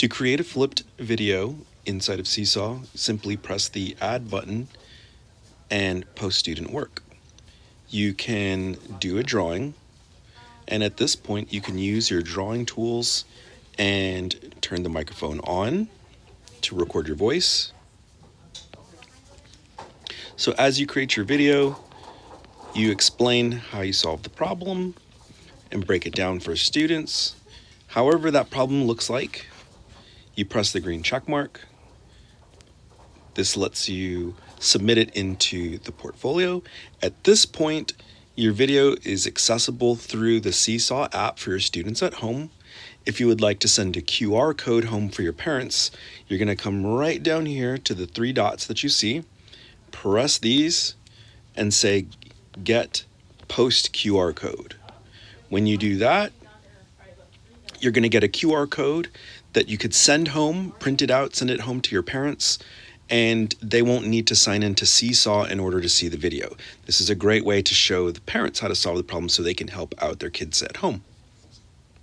To create a flipped video inside of Seesaw, simply press the add button and post student work. You can do a drawing, and at this point, you can use your drawing tools and turn the microphone on to record your voice. So, as you create your video, you explain how you solve the problem and break it down for students. However, that problem looks like you press the green check mark. This lets you submit it into the portfolio. At this point, your video is accessible through the Seesaw app for your students at home. If you would like to send a QR code home for your parents, you're going to come right down here to the three dots that you see, press these, and say get post QR code. When you do that, you're going to get a QR code that you could send home, print it out, send it home to your parents, and they won't need to sign into Seesaw in order to see the video. This is a great way to show the parents how to solve the problem so they can help out their kids at home.